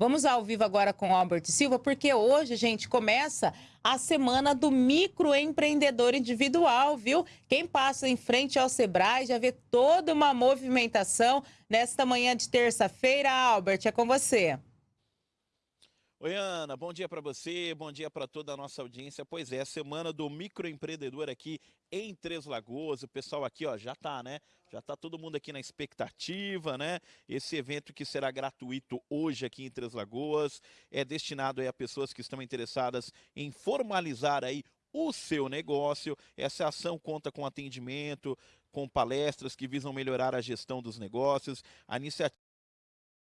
Vamos ao vivo agora com Albert Silva, porque hoje, gente, começa a semana do microempreendedor individual, viu? Quem passa em frente ao Sebrae já vê toda uma movimentação nesta manhã de terça-feira. Albert, é com você. Oi, Ana, bom dia para você, bom dia para toda a nossa audiência. Pois é, semana do microempreendedor aqui em Três Lagoas. O pessoal aqui, ó, já tá, né? Já tá todo mundo aqui na expectativa, né? Esse evento que será gratuito hoje aqui em Três Lagoas é destinado aí a pessoas que estão interessadas em formalizar aí o seu negócio. Essa ação conta com atendimento, com palestras que visam melhorar a gestão dos negócios. A iniciativa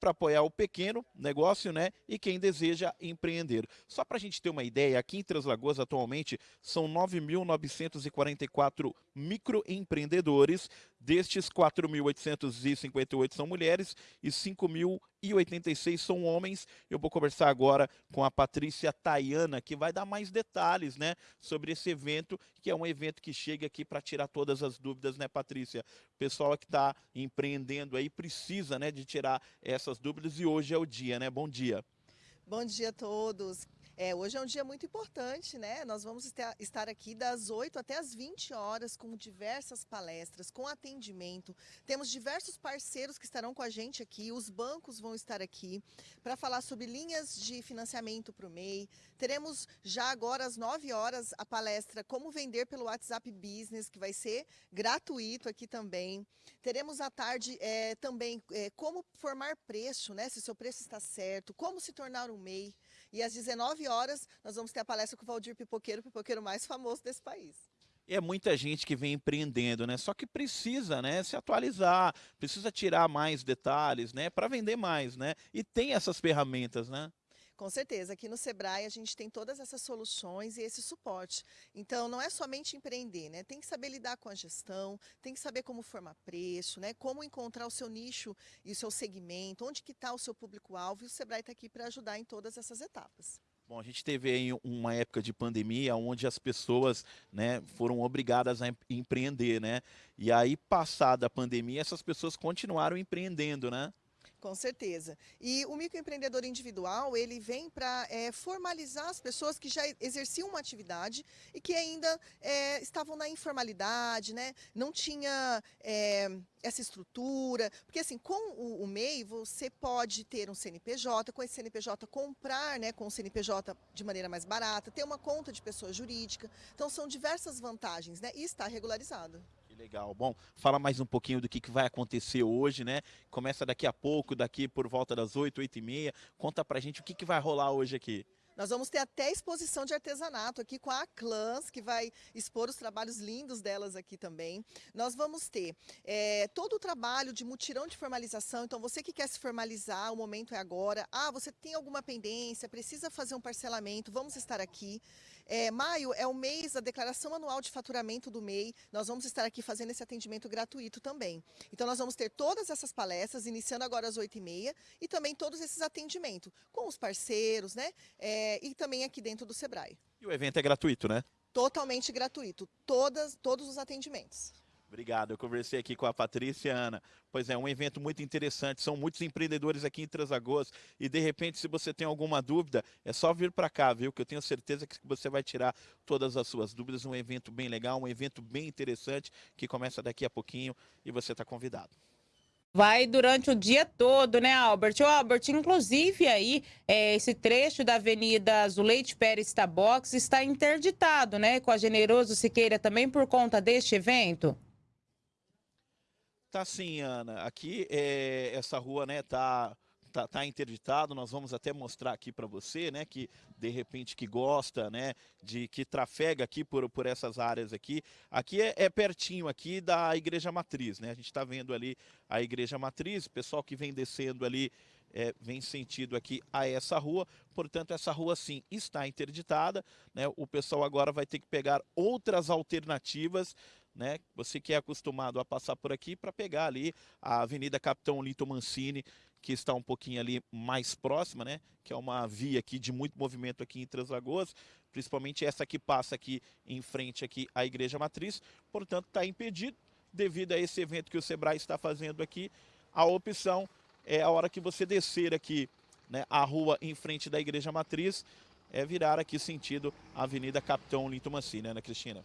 para apoiar o pequeno negócio né, e quem deseja empreender. Só para a gente ter uma ideia, aqui em Três Lagoas atualmente são 9.944 microempreendedores, destes 4.858 são mulheres e 5.086 são homens. Eu vou conversar agora com a Patrícia Tayana, que vai dar mais detalhes né, sobre esse evento, que é um evento que chega aqui para tirar todas as dúvidas, né, Patrícia? O pessoal que está empreendendo aí precisa né, de tirar essas dúvidas e hoje é o dia, né? Bom dia. Bom dia a todos. É, hoje é um dia muito importante, né? Nós vamos estar aqui das 8 até as 20 horas com diversas palestras, com atendimento. Temos diversos parceiros que estarão com a gente aqui, os bancos vão estar aqui para falar sobre linhas de financiamento para o MEI. Teremos já agora às 9 horas a palestra Como Vender pelo WhatsApp Business, que vai ser gratuito aqui também. Teremos à tarde é, também é, como formar preço, né? Se seu preço está certo, como se tornar um MEI. E às 19 horas nós vamos ter a palestra com o Valdir Pipoqueiro, o pipoqueiro mais famoso desse país. É muita gente que vem empreendendo, né? Só que precisa, né, se atualizar, precisa tirar mais detalhes, né, para vender mais, né? E tem essas ferramentas, né? Com certeza, aqui no Sebrae a gente tem todas essas soluções e esse suporte. Então, não é somente empreender, né? Tem que saber lidar com a gestão, tem que saber como formar preço, né? Como encontrar o seu nicho e o seu segmento, onde que está o seu público-alvo e o Sebrae está aqui para ajudar em todas essas etapas. Bom, a gente teve aí uma época de pandemia onde as pessoas né, foram obrigadas a empreender, né? E aí, passada a pandemia, essas pessoas continuaram empreendendo, né? Com certeza. E o microempreendedor individual, ele vem para é, formalizar as pessoas que já exerciam uma atividade e que ainda é, estavam na informalidade, né? não tinha é, essa estrutura. Porque assim, com o, o, MEI, você pode ter um CNPJ, com esse CNPJ comprar né, com o CNPJ de maneira mais barata, ter uma conta de pessoa jurídica. Então são diversas vantagens né? e está regularizado. Que legal. Bom, fala mais um pouquinho do que, que vai acontecer hoje, né? Começa daqui a pouco, daqui por volta das 8, 8 e meia. Conta pra gente o que, que vai rolar hoje aqui. Nós vamos ter até exposição de artesanato aqui com a Clans, que vai expor os trabalhos lindos delas aqui também. Nós vamos ter é, todo o trabalho de mutirão de formalização. Então, você que quer se formalizar, o momento é agora. Ah, você tem alguma pendência, precisa fazer um parcelamento, vamos estar aqui. É, maio é o mês da declaração anual de faturamento do MEI. Nós vamos estar aqui fazendo esse atendimento gratuito também. Então, nós vamos ter todas essas palestras, iniciando agora às 8h30, e também todos esses atendimentos com os parceiros, né? É, é, e também aqui dentro do Sebrae. E o evento é gratuito, né? Totalmente gratuito, todas, todos os atendimentos. Obrigado, eu conversei aqui com a Patrícia Ana. Pois é, um evento muito interessante, são muitos empreendedores aqui em Transagoas e de repente se você tem alguma dúvida, é só vir para cá, viu? Que eu tenho certeza que você vai tirar todas as suas dúvidas, um evento bem legal, um evento bem interessante que começa daqui a pouquinho e você está convidado. Vai durante o dia todo, né, Albert? O Albert, inclusive aí, é, esse trecho da Avenida Zuleide Pérez Tabox está interditado, né, com a Generoso Siqueira também por conta deste evento? Tá sim, Ana. Aqui, é, essa rua, né, tá tá, tá interditado, nós vamos até mostrar aqui para você, né, que de repente que gosta, né, de que trafega aqui por, por essas áreas aqui. Aqui é, é pertinho aqui da Igreja Matriz, né, a gente está vendo ali a Igreja Matriz, o pessoal que vem descendo ali é, vem sentido aqui a essa rua, portanto essa rua sim está interditada, né? o pessoal agora vai ter que pegar outras alternativas, né? você que é acostumado a passar por aqui para pegar ali a Avenida Capitão Lito Mancini, que está um pouquinho ali mais próxima, né? Que é uma via aqui de muito movimento aqui em Três Lagoas, principalmente essa que passa aqui em frente aqui à Igreja Matriz, portanto está impedido devido a esse evento que o Sebrae está fazendo aqui. A opção é a hora que você descer aqui né, a rua em frente da Igreja Matriz, é virar aqui sentido Avenida Capitão Linto Mancini, né, Cristina?